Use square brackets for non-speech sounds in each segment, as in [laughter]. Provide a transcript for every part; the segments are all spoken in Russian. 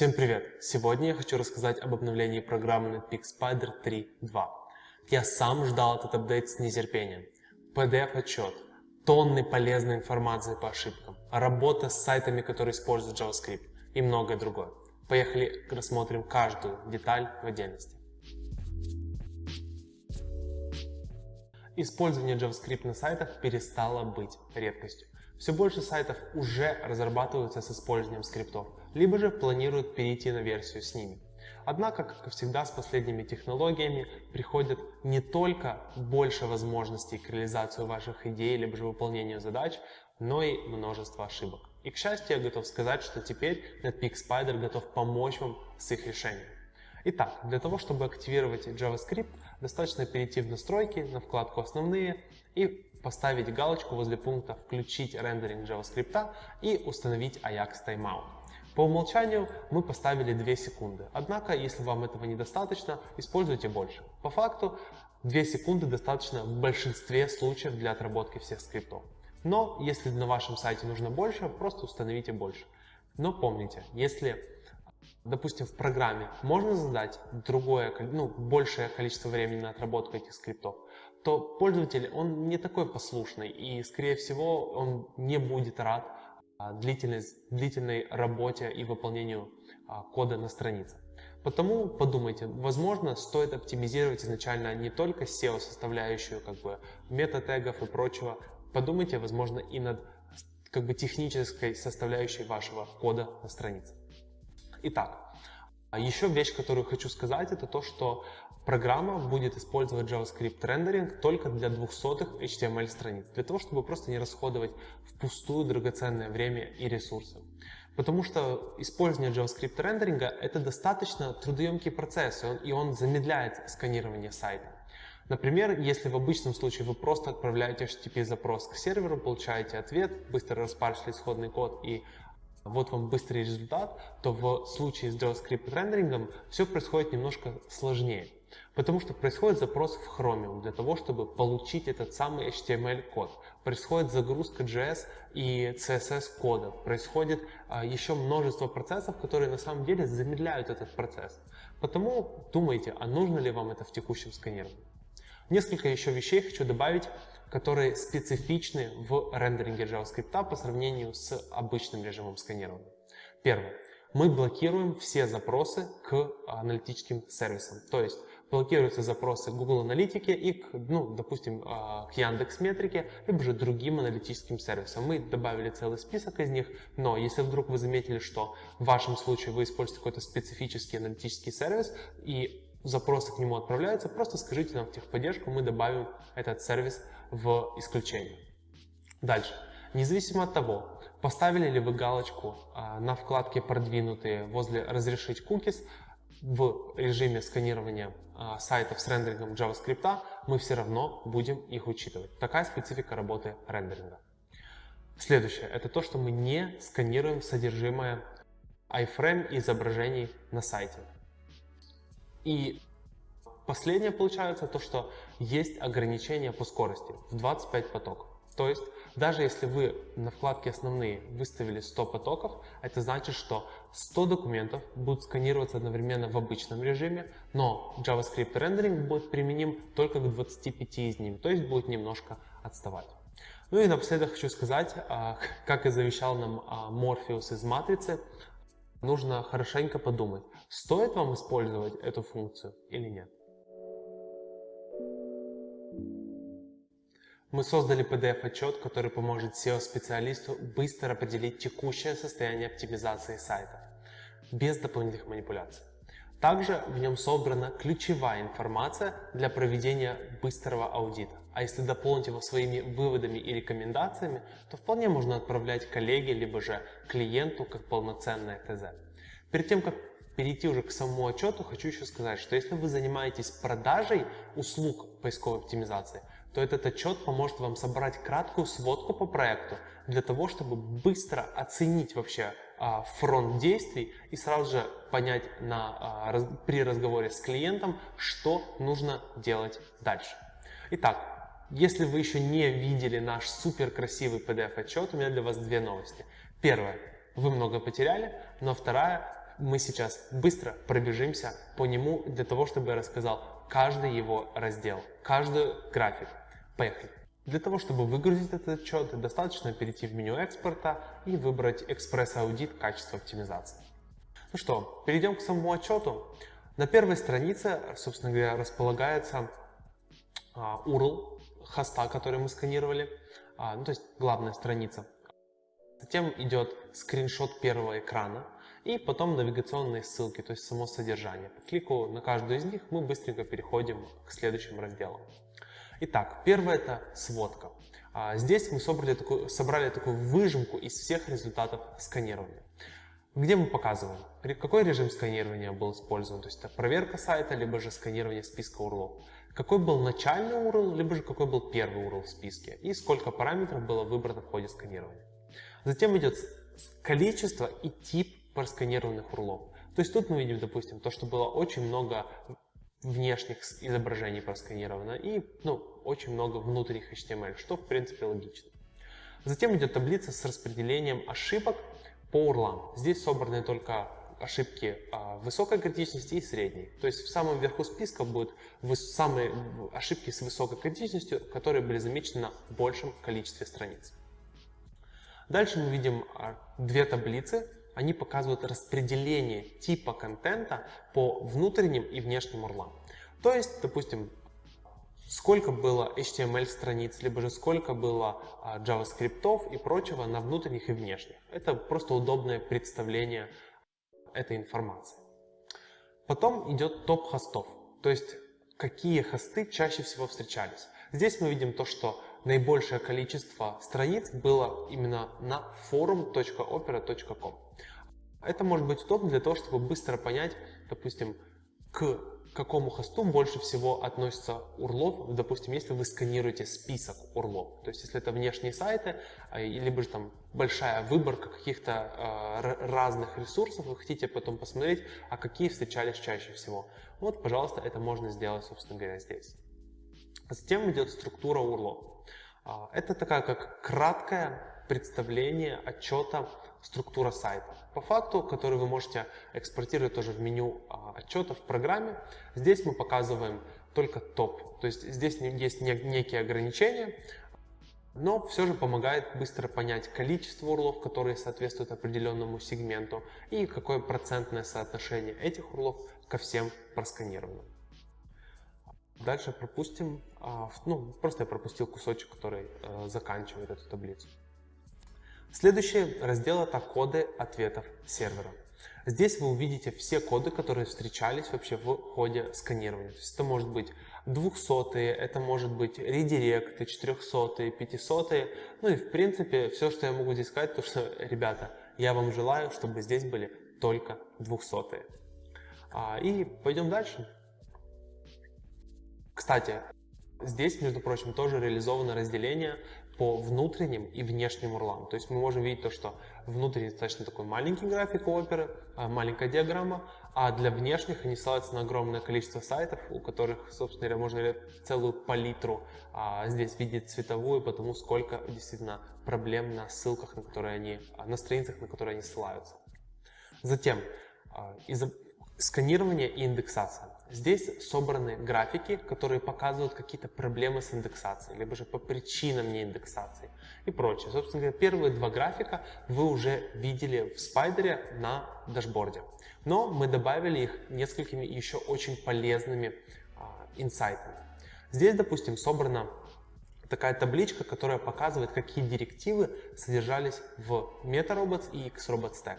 Всем привет! Сегодня я хочу рассказать об обновлении программы Netpeak Spider 3.2. Я сам ждал этот апдейт с нетерпением. PDF-отчет, тонны полезной информации по ошибкам, работа с сайтами, которые используют JavaScript и многое другое. Поехали рассмотрим каждую деталь в отдельности. Использование JavaScript на сайтах перестало быть редкостью. Все больше сайтов уже разрабатываются с использованием скриптов, либо же планируют перейти на версию с ними. Однако, как и всегда с последними технологиями, приходят не только больше возможностей к реализации ваших идей, либо же выполнению задач, но и множество ошибок. И к счастью, я готов сказать, что теперь Netpeak Spider готов помочь вам с их решением. Итак, для того, чтобы активировать JavaScript, достаточно перейти в настройки, на вкладку «Основные» и поставить галочку возле пункта «Включить рендеринг JavaScript» и установить Ajax Timeout. По умолчанию мы поставили 2 секунды, однако если вам этого недостаточно, используйте больше. По факту 2 секунды достаточно в большинстве случаев для отработки всех скриптов. Но если на вашем сайте нужно больше, просто установите больше. Но помните, если допустим, в программе можно задать другое, ну, большее количество времени на отработку этих скриптов, то пользователь, он не такой послушный и, скорее всего, он не будет рад а, длительной, работе и выполнению а, кода на странице. Потому подумайте, возможно, стоит оптимизировать изначально не только SEO-составляющую, как бы мета-тегов и прочего, подумайте, возможно, и над как бы технической составляющей вашего кода на странице. Итак, еще вещь, которую хочу сказать, это то, что программа будет использовать JavaScript рендеринг только для 200 HTML страниц, для того, чтобы просто не расходовать впустую драгоценное время и ресурсы. Потому что использование JavaScript рендеринга это достаточно трудоемкий процесс, и он, и он замедляет сканирование сайта. Например, если в обычном случае вы просто отправляете HTTP запрос к серверу, получаете ответ, быстро распаршили исходный код и вот вам быстрый результат, то в случае с JavaScript рендерингом все происходит немножко сложнее. Потому что происходит запрос в Chromium для того, чтобы получить этот самый HTML-код. Происходит загрузка JS и CSS кода. Происходит а, еще множество процессов, которые на самом деле замедляют этот процесс. Потому думайте, а нужно ли вам это в текущем сканировании. Несколько еще вещей хочу добавить которые специфичны в рендеринге JavaScript по сравнению с обычным режимом сканирования. Первое. Мы блокируем все запросы к аналитическим сервисам. То есть блокируются запросы Google Аналитики и, к, ну, допустим, а, к Яндекс Метрике, либо же другим аналитическим сервисам. Мы добавили целый список из них, но если вдруг вы заметили, что в вашем случае вы используете какой-то специфический аналитический сервис и запросы к нему отправляются, просто скажите нам в техподдержку, мы добавим этот сервис в исключение. Дальше. Независимо от того, поставили ли вы галочку а, на вкладке «Продвинутые» возле «Разрешить cookies», в режиме сканирования а, сайтов с рендерингом JavaScript, мы все равно будем их учитывать. Такая специфика работы рендеринга. Следующее – это то, что мы не сканируем содержимое iframe изображений на сайте. И последнее получается то, что есть ограничение по скорости в 25 потоков. То есть, даже если вы на вкладке «Основные» выставили 100 потоков, это значит, что 100 документов будут сканироваться одновременно в обычном режиме, но JavaScript рендеринг будет применим только к 25 из них, то есть будет немножко отставать. Ну и напоследок хочу сказать, а, [laughs] как и завещал нам Morpheus из матрицы, нужно хорошенько подумать, стоит вам использовать эту функцию или нет. Мы создали PDF-отчет, который поможет SEO-специалисту быстро определить текущее состояние оптимизации сайта, без дополнительных манипуляций. Также в нем собрана ключевая информация для проведения быстрого аудита. А если дополнить его своими выводами и рекомендациями, то вполне можно отправлять коллеге, либо же клиенту как полноценное ТЗ. Перед тем, как перейти уже к самому отчету, хочу еще сказать, что если вы занимаетесь продажей услуг поисковой оптимизации, то этот отчет поможет вам собрать краткую сводку по проекту для того, чтобы быстро оценить вообще а, фронт действий и сразу же понять на, а, при разговоре с клиентом, что нужно делать дальше. Итак, если вы еще не видели наш супер красивый PDF отчет, у меня для вас две новости. Первое, вы много потеряли, но вторая, мы сейчас быстро пробежимся по нему для того, чтобы я рассказал каждый его раздел, каждый график. Поехали! Для того, чтобы выгрузить этот отчет, достаточно перейти в меню экспорта и выбрать экспресс-аудит качества оптимизации. Ну что, перейдем к самому отчету. На первой странице, собственно говоря, располагается а, URL хоста, который мы сканировали, а, ну, то есть главная страница. Затем идет скриншот первого экрана и потом навигационные ссылки, то есть само содержание. По клику на каждую из них мы быстренько переходим к следующим разделам. Итак, первое это сводка. А, здесь мы собрали такую, собрали такую выжимку из всех результатов сканирования. Где мы показываем, какой режим сканирования был использован, то есть это проверка сайта, либо же сканирование списка URL. Какой был начальный URL, либо же какой был первый URL в списке, и сколько параметров было выбрано в ходе сканирования. Затем идет количество и тип просканированных URL. То есть тут мы видим, допустим, то, что было очень много внешних изображений просканировано и ну, очень много внутренних HTML, что в принципе логично. Затем идет таблица с распределением ошибок по урлам. Здесь собраны только ошибки а, высокой критичности и средней. То есть в самом верху списка будут самые ошибки с высокой критичностью, которые были замечены на большем количестве страниц. Дальше мы видим а, две таблицы они показывают распределение типа контента по внутренним и внешним урлам. То есть, допустим, сколько было HTML страниц, либо же сколько было а, JavaScript и прочего на внутренних и внешних. Это просто удобное представление этой информации. Потом идет топ хостов, то есть какие хосты чаще всего встречались. Здесь мы видим то, что наибольшее количество страниц было именно на forum.opera.com. Это может быть удобно для того, чтобы быстро понять, допустим, к какому хосту больше всего относится урлов, допустим, если вы сканируете список урлов. То есть, если это внешние сайты, а, либо же там большая выборка каких-то э, разных ресурсов, вы хотите потом посмотреть, а какие встречались чаще всего. Вот, пожалуйста, это можно сделать, собственно говоря, здесь. Затем идет структура урлов. А, это такая как краткое представление отчета структура сайта. По факту, который вы можете экспортировать тоже в меню а, отчета в программе. Здесь мы показываем только топ. То есть здесь есть некие ограничения, но все же помогает быстро понять количество урлов, которые соответствуют определенному сегменту и какое процентное соотношение этих урлов ко всем просканированным. Дальше пропустим, а, ну просто я пропустил кусочек, который э, заканчивает эту таблицу. Следующий раздел это коды ответов сервера. Здесь вы увидите все коды, которые встречались вообще в ходе сканирования. То есть это может быть 200, это может быть редиректы, 400, 500. Ну и в принципе все, что я могу здесь сказать, то что, ребята, я вам желаю, чтобы здесь были только 200. А, и пойдем дальше. Кстати, здесь, между прочим, тоже реализовано разделение по внутренним и внешним урлам. То есть мы можем видеть то, что внутренний достаточно такой маленький график у оперы, а, маленькая диаграмма, а для внешних они ссылаются на огромное количество сайтов, у которых, собственно говоря, можно целую палитру а, здесь видеть цветовую, потому сколько действительно проблем на ссылках, на которые они, а, на страницах, на которые они ссылаются. Затем, а, сканирование и индексация. Здесь собраны графики, которые показывают какие-то проблемы с индексацией, либо же по причинам неиндексации и прочее. Собственно говоря, первые два графика вы уже видели в спайдере на дашборде. Но мы добавили их несколькими еще очень полезными а, инсайтами. Здесь, допустим, собрана такая табличка, которая показывает, какие директивы содержались в MetaRobots и XRobotsTack.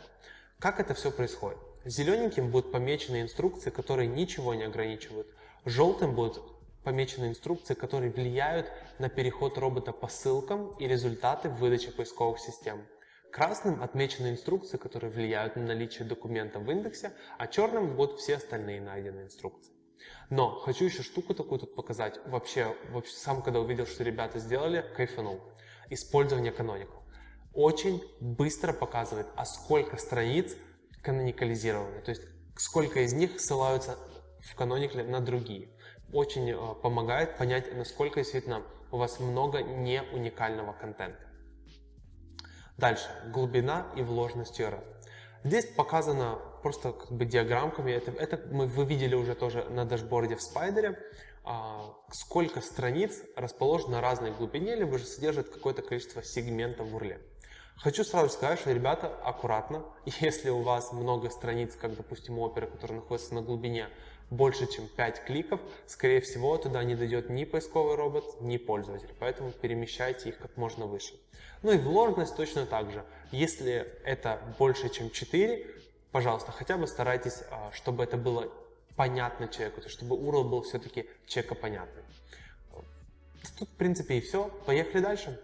Как это все происходит? Зелененьким будут помечены инструкции, которые ничего не ограничивают. Желтым будут помечены инструкции, которые влияют на переход робота по ссылкам и результаты выдачи поисковых систем. Красным отмечены инструкции, которые влияют на наличие документа в индексе, а черным будут все остальные найденные инструкции. Но хочу еще штуку такую тут показать. Вообще, вообще сам когда увидел, что ребята сделали, кайфанул. Использование Canonical. Очень быстро показывает, а сколько страниц каноникализированы, то есть сколько из них ссылаются в каноникле на другие. Очень э, помогает понять, насколько действительно у вас много не уникального контента. Дальше. Глубина и вложенность URL. Здесь показано просто как бы диаграммками, это, это мы, вы видели уже тоже на дашборде в спайдере, а, сколько страниц расположено на разной глубине, либо же содержит какое-то количество сегментов в урле. Хочу сразу сказать, что, ребята, аккуратно, [laughs] если у вас много страниц, как, допустим, оперы, которая находится на глубине больше, чем 5 кликов, скорее всего, туда не дойдет ни поисковый робот, ни пользователь, поэтому перемещайте их как можно выше. Ну и вложенность точно так же. Если это больше, чем 4, пожалуйста, хотя бы старайтесь, а, чтобы это было понятно человеку, то чтобы URL был все-таки человекопонятный. Тут, в принципе, и все. Поехали дальше.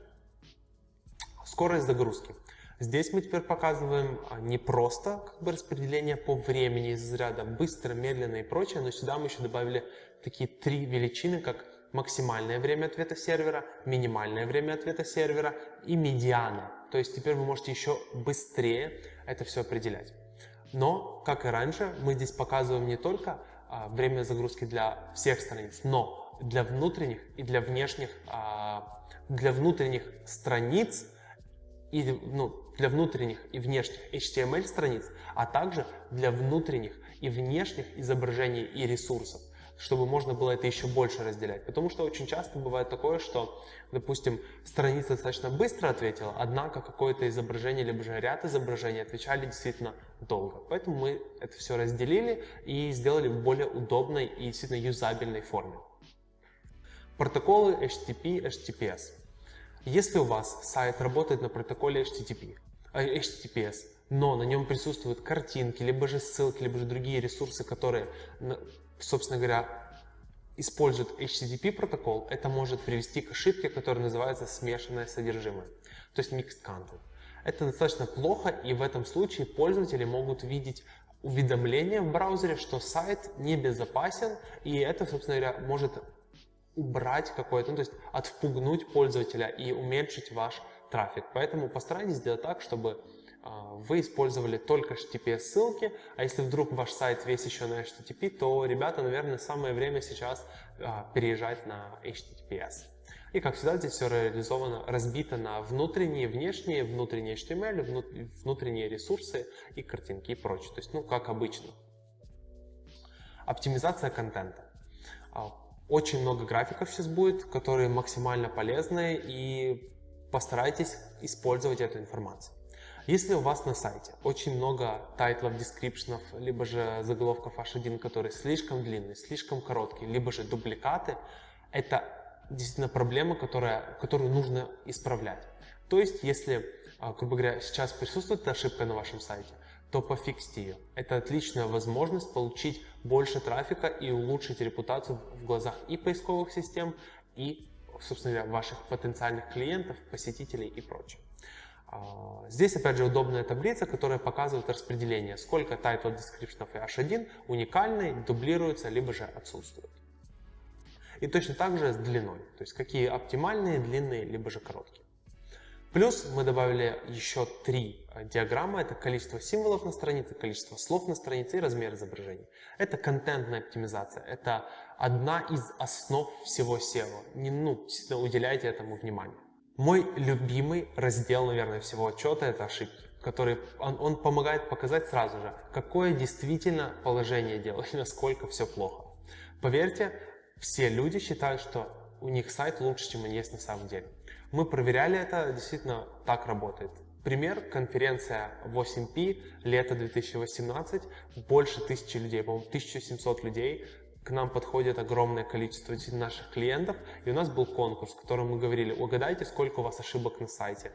Скорость загрузки. Здесь мы теперь показываем а, не просто как бы, распределение по времени из ряда быстро, медленно и прочее, но сюда мы еще добавили такие три величины, как максимальное время ответа сервера, минимальное время ответа сервера и медиана. То есть теперь вы можете еще быстрее это все определять. Но, как и раньше, мы здесь показываем не только а, время загрузки для всех страниц, но для внутренних и для внешних, а, для внутренних страниц и ну, для внутренних и внешних HTML страниц, а также для внутренних и внешних изображений и ресурсов чтобы можно было это еще больше разделять. Потому что очень часто бывает такое, что, допустим, страница достаточно быстро ответила, однако какое-то изображение, либо же ряд изображений отвечали действительно долго. Поэтому мы это все разделили и сделали в более удобной и действительно юзабельной форме. Протоколы HTTP, HTTPS. Если у вас сайт работает на протоколе HTTP, HTTPS, э, но на нем присутствуют картинки, либо же ссылки, либо же другие ресурсы, которые собственно говоря, использует HTTP протокол, это может привести к ошибке, которая называется смешанное содержимое, то есть mixed content. Это достаточно плохо, и в этом случае пользователи могут видеть уведомление в браузере, что сайт небезопасен, и это, собственно говоря, может убрать какое-то, ну, то есть отпугнуть пользователя и уменьшить ваш трафик. Поэтому постарайтесь сделать так, чтобы а, вы использовали только HTTPS ссылки, а если вдруг ваш сайт весь еще на HTTP, то, ребята, наверное, самое время сейчас а, переезжать на HTTPS. И как всегда здесь все реализовано, разбито на внутренние, внешние, внутренние HTML, внутренние ресурсы и картинки и прочее. То есть, ну, как обычно. Оптимизация контента. Очень много графиков сейчас будет, которые максимально полезны и постарайтесь использовать эту информацию. Если у вас на сайте очень много тайтлов, дескрипшенов, либо же заголовков H1, которые слишком длинные, слишком короткие, либо же дубликаты, это действительно проблема, которая, которую нужно исправлять. То есть, если, а, грубо говоря, сейчас присутствует ошибка на вашем сайте, то пофиксите ее. Это отличная возможность получить больше трафика и улучшить репутацию в глазах и поисковых систем, и, собственно говоря, ваших потенциальных клиентов, посетителей и прочее. А, здесь, опять же, удобная таблица, которая показывает распределение, сколько title description и h1 уникальный, дублируется, либо же отсутствует. И точно так же с длиной, то есть какие оптимальные, длинные, либо же короткие. Плюс мы добавили еще три а, диаграммы. Это количество символов на странице, количество слов на странице и размер изображений. Это контентная оптимизация. Это одна из основ всего SEO. Не, ну, уделяйте этому внимание. Мой любимый раздел, наверное, всего отчета – это ошибки, который он, он помогает показать сразу же, какое действительно положение дела и [laughs] насколько все плохо. Поверьте, все люди считают, что у них сайт лучше, чем он есть на самом деле. Мы проверяли это, действительно так работает. Пример, конференция 8P, лето 2018, больше тысячи людей, по-моему, 1700 людей к нам подходит огромное количество наших клиентов, и у нас был конкурс, в котором мы говорили, угадайте, сколько у вас ошибок на сайте.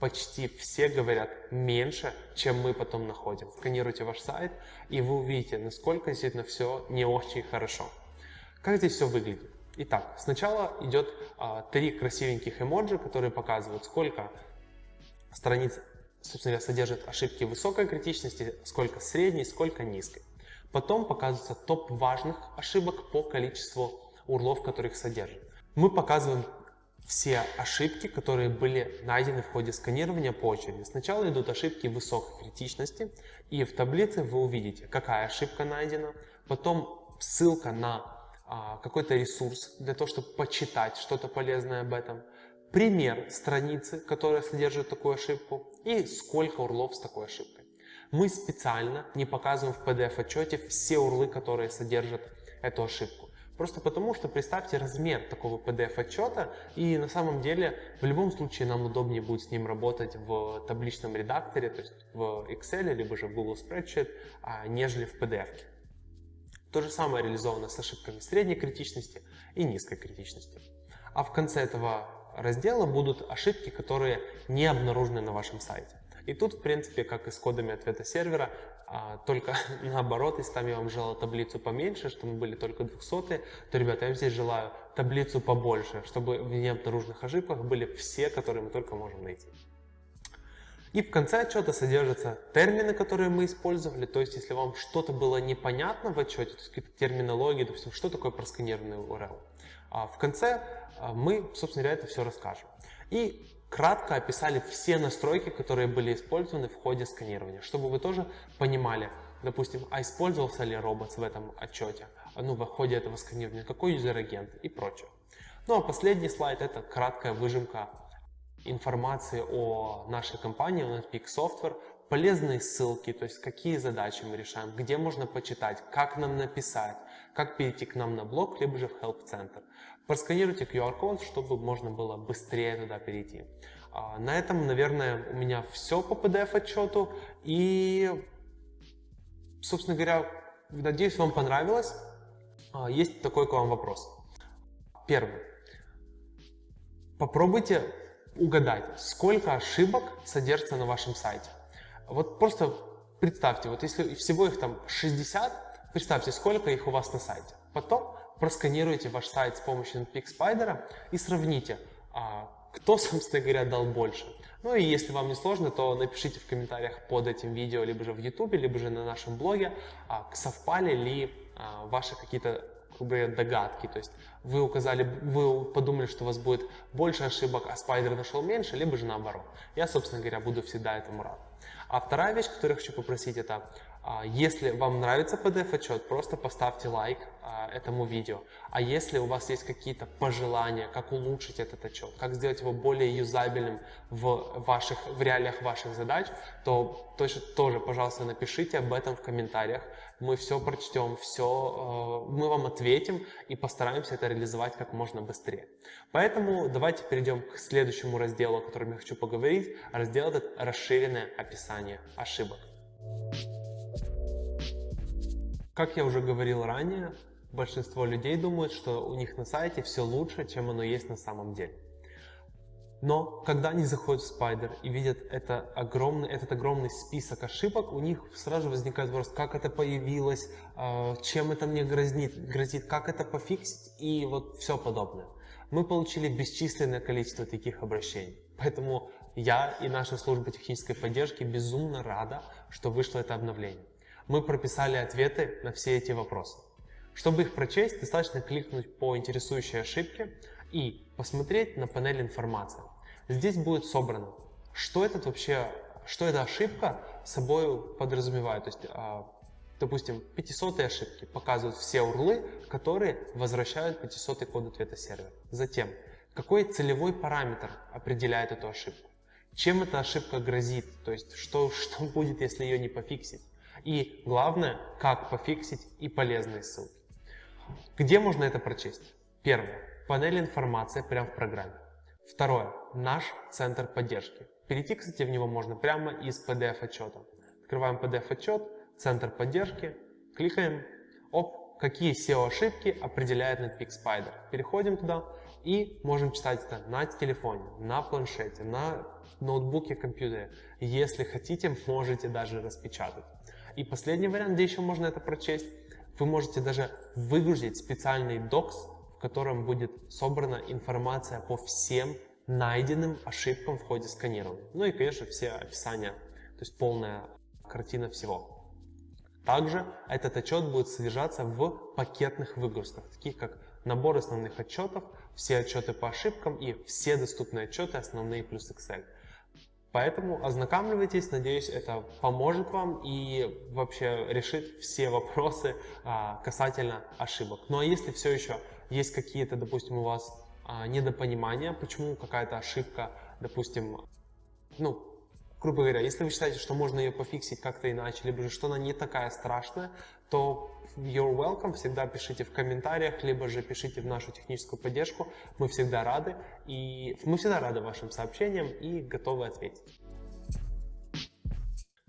Почти все говорят меньше, чем мы потом находим. Сканируйте ваш сайт, и вы увидите, насколько действительно все не очень хорошо. Как здесь все выглядит? Итак, сначала идет а, три красивеньких эмоджи, которые показывают, сколько страниц собственно говоря, содержит ошибки высокой критичности, сколько средней, сколько низкой. Потом показывается топ важных ошибок по количеству урлов, которые их содержат. Мы показываем все ошибки, которые были найдены в ходе сканирования по очереди. Сначала идут ошибки высокой критичности, и в таблице вы увидите, какая ошибка найдена, потом ссылка на какой-то ресурс для того, чтобы почитать что-то полезное об этом, пример страницы, которая содержит такую ошибку, и сколько урлов с такой ошибкой. Мы специально не показываем в PDF-отчете все урлы, которые содержат эту ошибку. Просто потому, что представьте размер такого PDF-отчета, и на самом деле в любом случае нам удобнее будет с ним работать в табличном редакторе, то есть в Excel, либо же в Google Spreadsheet, а, нежели в PDF. -ке. То же самое реализовано с ошибками средней критичности и низкой критичности. А в конце этого раздела будут ошибки, которые не обнаружены на вашем сайте. И тут, в принципе, как и с кодами ответа сервера, а, только [laughs] наоборот, если там я вам желал таблицу поменьше, чтобы были только 200, то, ребята, я вам здесь желаю таблицу побольше, чтобы в необнаруженных ошибках были все, которые мы только можем найти. И в конце отчета содержатся термины, которые мы использовали. То есть, если вам что-то было непонятно в отчете, то есть какие-то терминологии, допустим, что такое просканированный URL. А в конце а, мы, собственно говоря, это все расскажем. И кратко описали все настройки, которые были использованы в ходе сканирования, чтобы вы тоже понимали, допустим, а использовался ли робот в этом отчете, ну, в ходе этого сканирования, какой юзер-агент и прочее. Ну а последний слайд это краткая выжимка информации о нашей компании, о Netpeak Software, полезные ссылки, то есть какие задачи мы решаем, где можно почитать, как нам написать, как перейти к нам на блог, либо же в Help Center. Просканируйте QR-код, чтобы можно было быстрее туда перейти. А, на этом, наверное, у меня все по PDF-отчету. И, собственно говоря, надеюсь, вам понравилось. А, есть такой к вам вопрос. Первый. Попробуйте угадать, сколько ошибок содержится на вашем сайте. Вот просто представьте, вот если всего их там 60, представьте, сколько их у вас на сайте. Потом просканируйте ваш сайт с помощью NPX Spider и сравните, а, кто, [laughs] собственно говоря, дал больше. Ну и если вам не сложно, то напишите в комментариях под этим видео, либо же в YouTube, либо же на нашем блоге, а, совпали ли а, ваши какие-то догадки. То есть вы указали, вы подумали, что у вас будет больше ошибок, а спайдер нашел меньше, либо же наоборот. Я, собственно говоря, буду всегда этому рад. А вторая вещь, которую я хочу попросить, это а, если вам нравится PDF-отчет, просто поставьте лайк а, этому видео. А если у вас есть какие-то пожелания, как улучшить этот отчет, как сделать его более юзабельным в, ваших, в реалиях ваших задач, то тоже, тоже, пожалуйста, напишите об этом в комментариях. Мы все прочтем, все, э, мы вам ответим и постараемся это реализовать как можно быстрее. Поэтому давайте перейдем к следующему разделу, о котором я хочу поговорить. Раздел этот расширенное описание ошибок. Как я уже говорил ранее, большинство людей думают, что у них на сайте все лучше, чем оно есть на самом деле. Но когда они заходят в Spider и видят это огромный, этот огромный список ошибок, у них сразу возникает вопрос, как это появилось, а, чем это мне грозит, грозит как это пофиксить и вот все подобное. Мы получили бесчисленное количество таких обращений. Поэтому я и наша служба технической поддержки безумно рада, что вышло это обновление мы прописали ответы на все эти вопросы. Чтобы их прочесть, достаточно кликнуть по интересующей ошибке и посмотреть на панель информации. Здесь будет собрано, что это вообще, что эта ошибка собой подразумевает. То есть, а, допустим, 500 ошибки показывают все урлы, которые возвращают 500 код ответа сервера. Затем, какой целевой параметр определяет эту ошибку? Чем эта ошибка грозит? То есть, что, [laughs] что будет, если ее не пофиксить? И главное, как пофиксить и полезные ссылки. Где можно это прочесть? Первое. Панель информации прямо в программе. Второе. Наш центр поддержки. Перейти, кстати, в него можно прямо из PDF-отчета. Открываем PDF-отчет, центр поддержки, кликаем. Оп, какие SEO-ошибки определяет Netpeak Spider. Переходим туда и можем читать это на телефоне, на планшете, на ноутбуке, компьютере. Если хотите, можете даже распечатать. И последний вариант, где еще можно это прочесть, вы можете даже выгрузить специальный докс, котором будет собрана информация по всем найденным ошибкам в ходе сканирования. Ну и, конечно, все описания, то есть полная картина всего. Также этот отчет будет содержаться в пакетных выгрузках, таких как набор основных отчетов, все отчеты по ошибкам и все доступные отчеты основные плюс Excel. Поэтому ознакомливайтесь, надеюсь, это поможет вам и вообще решит все вопросы а, касательно ошибок. Ну а если все еще есть какие-то, допустим, у вас а, недопонимания, почему какая-то ошибка, допустим, ну, грубо говоря, если вы считаете, что можно ее пофиксить как-то иначе, либо же что она не такая страшная, то you're welcome, всегда пишите в комментариях, либо же пишите в нашу техническую поддержку, мы всегда рады, и мы всегда рады вашим сообщениям и готовы ответить.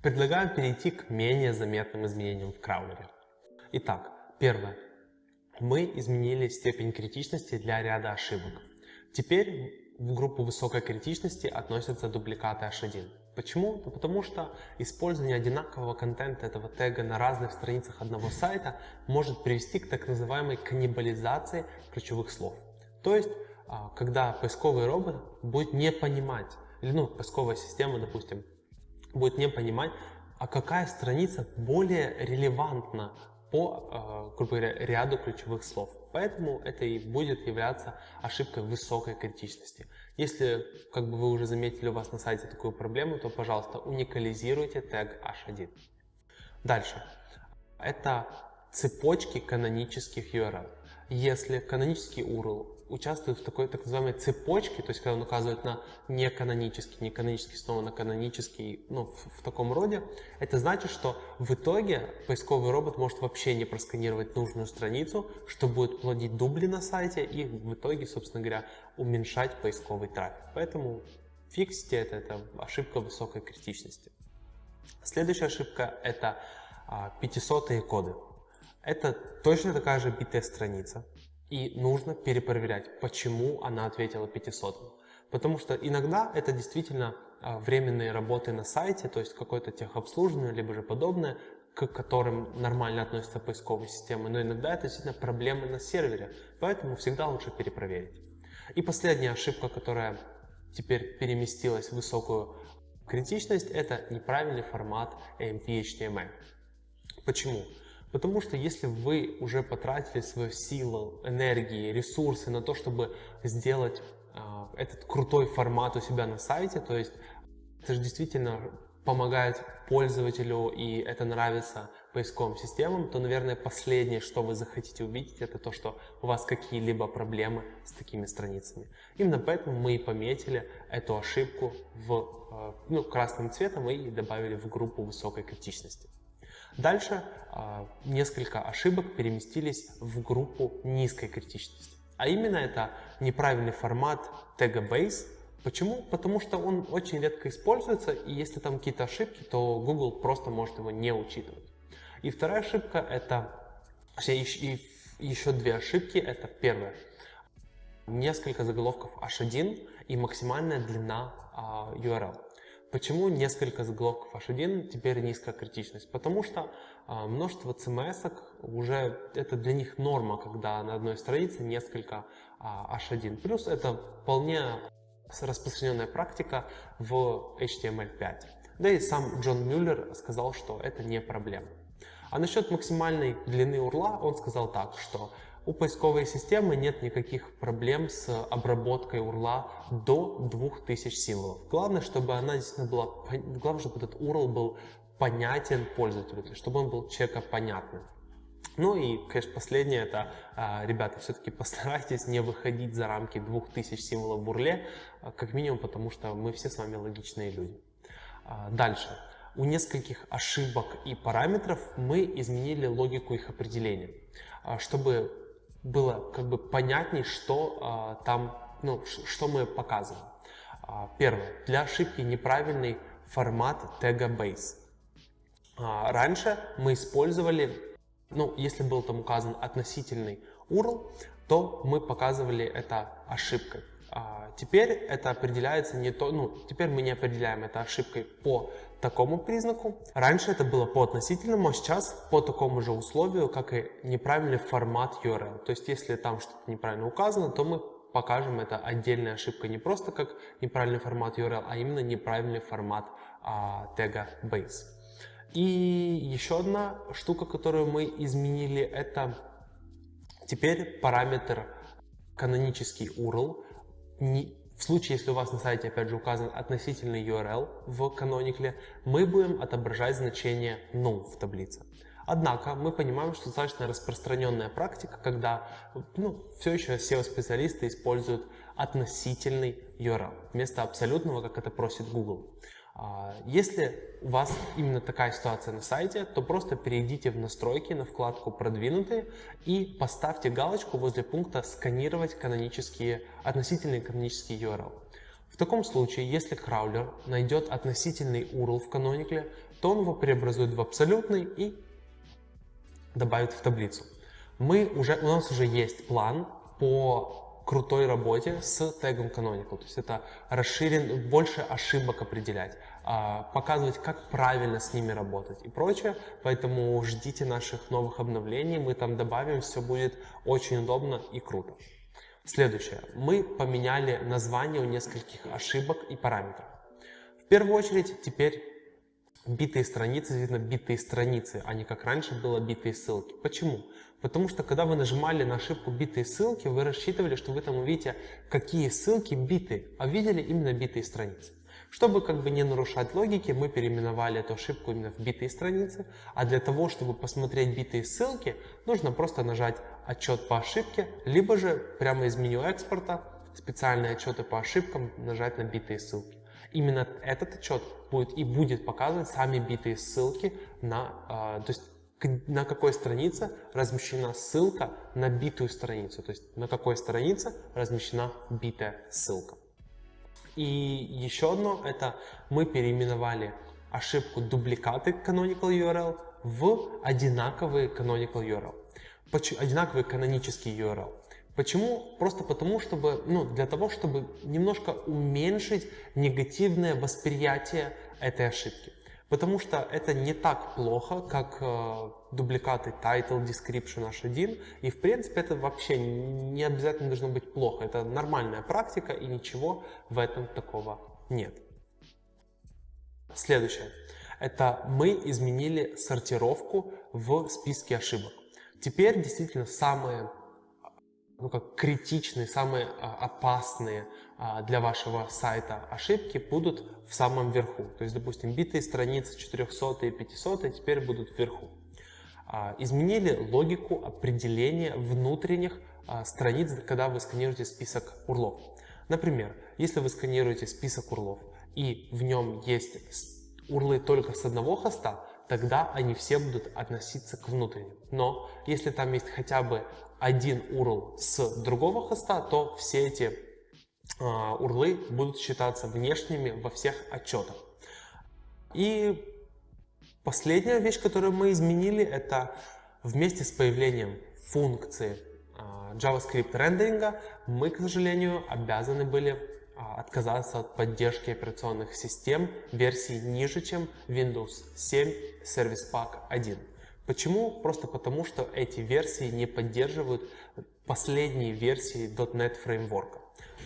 Предлагаем перейти к менее заметным изменениям в краулере. Итак, первое. Мы изменили степень критичности для ряда ошибок. Теперь в группу высокой критичности относятся дубликаты H1. Почему? Ну, потому что использование одинакового контента этого тега на разных страницах одного сайта может привести к так называемой каннибализации ключевых слов. То есть, а, когда поисковый робот будет не понимать, или ну, поисковая система, допустим, будет не понимать, а какая страница более релевантна по, а, грубо говоря, ряду ключевых слов. Поэтому это и будет являться ошибкой высокой критичности. Если, как бы вы уже заметили, у вас на сайте такую проблему, то, пожалуйста, уникализируйте тег h1. Дальше. Это цепочки канонических URL. Если канонический URL участвует в такой так называемой цепочке, то есть когда он указывает на неканонический, неканонический, снова на канонический, ну, в, в таком роде, это значит, что в итоге поисковый робот может вообще не просканировать нужную страницу, что будет плодить дубли на сайте и в итоге, собственно говоря, уменьшать поисковый трафик. Поэтому фиксите это, это ошибка высокой критичности. Следующая ошибка это 500 а, коды. Это точно такая же битая страница, и нужно перепроверять, почему она ответила 500. Потому что иногда это действительно а, временные работы на сайте, то есть какое-то техобслуживание, либо же подобное, к которым нормально относятся поисковые системы, но иногда это действительно проблемы на сервере, поэтому всегда лучше перепроверить. И последняя ошибка, которая теперь переместилась в высокую критичность, это неправильный формат AMP-HTML. Почему? Потому что если вы уже потратили свою силу, энергии, ресурсы на то, чтобы сделать э, этот крутой формат у себя на сайте, то есть это же действительно помогает пользователю и это нравится поисковым системам, то, наверное, последнее, что вы захотите увидеть, это то, что у вас какие-либо проблемы с такими страницами. Именно поэтому мы и пометили эту ошибку в, э, ну, красным цветом и добавили в группу высокой критичности. Дальше э, несколько ошибок переместились в группу низкой критичности. А именно это неправильный формат тега base. Почему? Потому что он очень редко используется, и если там какие-то ошибки, то Google просто может его не учитывать. И вторая ошибка это, и еще две ошибки, это первое, несколько заголовков H1 и максимальная длина а, URL. Почему несколько заголовков H1 теперь низкая критичность? Потому что а, множество CMS уже это для них норма, когда на одной странице несколько а, H1. Плюс это вполне распространенная практика в HTML5. Да и сам Джон Мюллер сказал, что это не проблема. А насчет максимальной длины урла он сказал так, что у поисковой системы нет никаких проблем с обработкой URL до 2000 символов. Главное, чтобы она действительно была, главное, чтобы этот URL был понятен пользователю, чтобы он был человека понятным. Ну и, конечно, последнее, это, а, ребята, все-таки [laughs] постарайтесь не выходить за рамки 2000 символов в урле, а, как минимум, потому что мы все с вами логичные люди. А, дальше. У нескольких ошибок и параметров мы изменили логику их определения, чтобы было как бы понятней, что а, там, ну, что мы показываем. А, первое. Для ошибки неправильный формат тега base. А, раньше мы использовали, ну, если был там указан относительный URL, то мы показывали это ошибкой. А, теперь это определяется не то, ну, теперь мы не определяем это ошибкой по такому признаку. Раньше это было по относительному, а сейчас по такому же условию, как и неправильный формат URL. То есть, если там что-то неправильно указано, то мы покажем это отдельной ошибкой, не просто как неправильный формат URL, а именно неправильный формат а, тега base. И еще одна штука, которую мы изменили, это теперь параметр канонический URL не, в случае, если у вас на сайте, опять же, указан относительный URL в каноникле, мы будем отображать значение null в таблице. Однако мы понимаем, что достаточно распространенная практика, когда ну, все еще SEO-специалисты используют относительный URL вместо абсолютного, как это просит Google. А, если у вас именно такая ситуация на сайте, то просто перейдите в настройки на вкладку «Продвинутые» и поставьте галочку возле пункта «Сканировать канонические, относительные канонические URL». В таком случае, если краулер найдет относительный URL в каноникле, то он его преобразует в абсолютный и добавит в таблицу. Мы уже, у нас уже есть план по крутой работе с тегом canonical. То есть это расширен, больше ошибок определять, а, показывать, как правильно с ними работать и прочее. Поэтому ждите наших новых обновлений, мы там добавим, все будет очень удобно и круто. Следующее. Мы поменяли название у нескольких ошибок и параметров. В первую очередь теперь битые страницы, видно битые страницы, а не как раньше было битые ссылки. Почему? Потому что когда вы нажимали на ошибку битые ссылки, вы рассчитывали, что вы там увидите, какие ссылки биты, а видели именно битые страницы. Чтобы как бы не нарушать логики, мы переименовали эту ошибку именно в битые страницы, а для того, чтобы посмотреть битые ссылки, нужно просто нажать отчет по ошибке, либо же прямо из меню экспорта специальные отчеты по ошибкам нажать на битые ссылки. Именно этот отчет будет и будет показывать сами битые ссылки на, э, то есть на какой странице размещена ссылка на битую страницу, то есть на какой странице размещена битая ссылка. И еще одно, это мы переименовали ошибку дубликаты canonical URL в одинаковые canonical URL, одинаковый канонический URL. Почему? Просто потому, чтобы, ну, для того, чтобы немножко уменьшить негативное восприятие этой ошибки. Потому что это не так плохо, как э, дубликаты title, description h1. И в принципе это вообще не обязательно должно быть плохо. Это нормальная практика и ничего в этом такого нет. Следующее. Это мы изменили сортировку в списке ошибок. Теперь действительно самые ну, как критичные, самые а, опасные а, для вашего сайта ошибки будут в самом верху. То есть, допустим, битые страницы 400 и 500 теперь будут вверху. А, изменили логику определения внутренних страниц, когда вы сканируете список урлов. Например, если вы сканируете список урлов и в нем есть урлы только с одного хоста, тогда они все будут относиться к внутренним. Но если там есть хотя бы один URL с другого хоста, то все эти а, урлы будут считаться внешними во всех отчетах. И последняя вещь, которую мы изменили, это вместе с появлением функции а, JavaScript рендеринга мы, к сожалению, обязаны были отказаться от поддержки операционных систем версий ниже, чем Windows 7 Service Pack 1. Почему? Просто потому, что эти версии не поддерживают последние версии .NET Framework.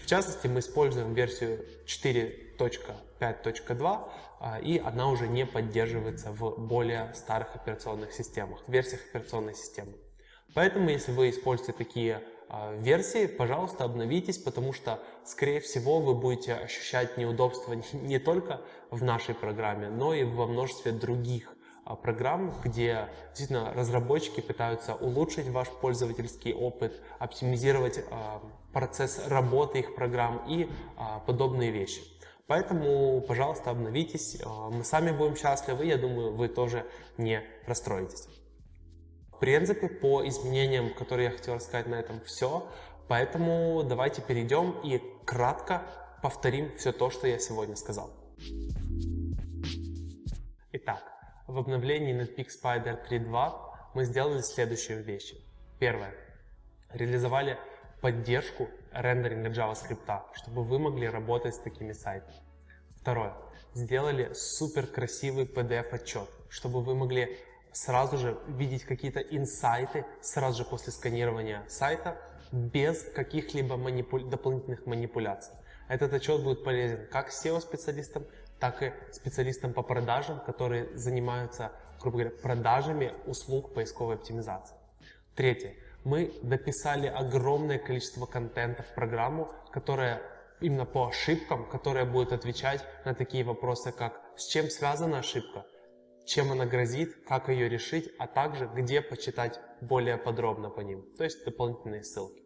В частности, мы используем версию 4.5.2, а, и она уже не поддерживается в более старых операционных системах, версиях операционной системы. Поэтому, если вы используете такие а, версии, пожалуйста, обновитесь, потому что, скорее всего, вы будете ощущать неудобства не только в нашей программе, но и во множестве других а, программ, где действительно разработчики пытаются улучшить ваш пользовательский опыт, оптимизировать а, процесс работы их программ и а, подобные вещи. Поэтому, пожалуйста, обновитесь, мы сами будем счастливы, я думаю, вы тоже не расстроитесь. В принципе, по изменениям, которые я хотел рассказать на этом, все. Поэтому давайте перейдем и кратко повторим все то, что я сегодня сказал. Итак, в обновлении Netpeak Spider 3.2 мы сделали следующие вещи. Первое. Реализовали поддержку рендеринга JavaScript, чтобы вы могли работать с такими сайтами. Второе. Сделали супер красивый PDF-отчет, чтобы вы могли сразу же видеть какие-то инсайты сразу же после сканирования сайта без каких-либо манипу... дополнительных манипуляций. Этот отчет будет полезен как SEO-специалистам, так и специалистам по продажам, которые занимаются, грубо говоря, продажами услуг поисковой оптимизации. Третье. Мы дописали огромное количество контента в программу, которая именно по ошибкам, которая будет отвечать на такие вопросы, как с чем связана ошибка, чем она грозит, как ее решить, а также где почитать более подробно по ним, то есть дополнительные ссылки.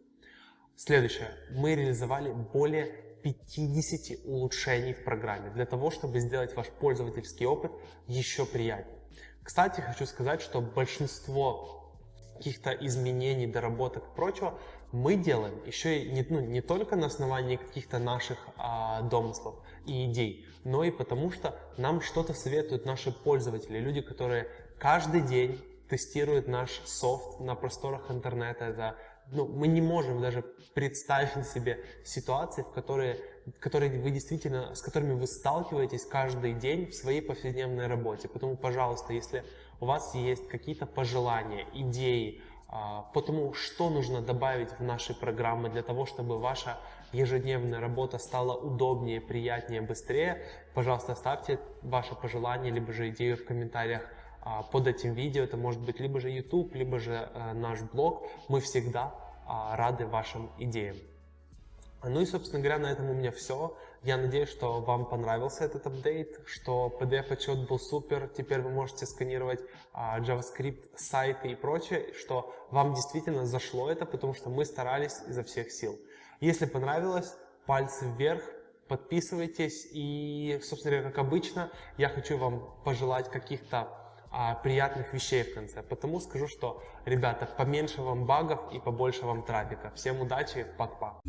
Следующее. Мы реализовали более 50 улучшений в программе для того, чтобы сделать ваш пользовательский опыт еще приятнее. Кстати, хочу сказать, что большинство каких-то изменений, доработок и прочего мы делаем еще и не, ну, не только на основании каких-то наших а, домыслов и идей, но и потому что нам что-то советуют наши пользователи, люди, которые каждый день тестируют наш софт на просторах интернета. Это, ну, мы не можем даже представить себе ситуации, в которые, которые вы действительно, с которыми вы сталкиваетесь каждый день в своей повседневной работе. Поэтому, пожалуйста, если у вас есть какие-то пожелания, идеи, а, по тому, что нужно добавить в наши программы для того, чтобы ваша ежедневная работа стала удобнее, приятнее, быстрее, пожалуйста, оставьте ваше пожелание, либо же идею в комментариях под этим видео. Это может быть либо же YouTube, либо же э, наш блог. Мы всегда а, рады вашим идеям. Ну и, собственно говоря, на этом у меня все. Я надеюсь, что вам понравился этот апдейт, что PDF-отчет был супер, теперь вы можете сканировать а, JavaScript, сайты и прочее, что вам действительно зашло это, потому что мы старались изо всех сил. Если понравилось, пальцы вверх, подписывайтесь и, собственно говоря, как обычно, я хочу вам пожелать каких-то а, приятных вещей в конце. Потому скажу, что, ребята, поменьше вам багов и побольше вам трафика. Всем удачи, пока.